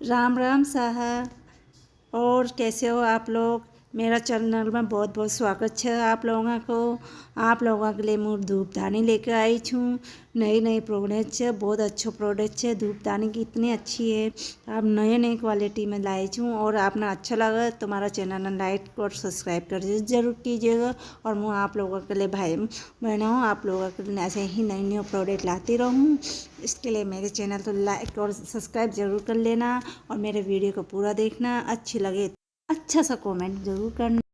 राम राम साहब। और कैसे हो आप लोग? मेरा चैनल में बहुत बहुत स्वागत है आप लोगों को। आप लोगों के लिए मैं धूपदानी लेकर आई छूँ। नई नई प्रोडक्ट है, बहुत अच्छो प्रोडक्ट है। धूपदानी की इतनी अच्छी है। आप नए नए क्वालिटी में लाई छूँ और आपने अच्छा लगा तो हमारा चैनल लाइक और सब्सक्राइब कर ज़रूर कीजिएगा। और मैं आप लोगों के लिए भाई, बहनों आप लोगों के लिए ऐसे ही नई नई प्रोडक्ट लाती रहूँ। इसके लिए मेरे चैनल को लाइक और सब्सक्राइब ज़रूर कर लेना और मेरे वीडियो को पूरा देखना। अच्छी लगे अच्छा सा कमेंट ज़रूर करना।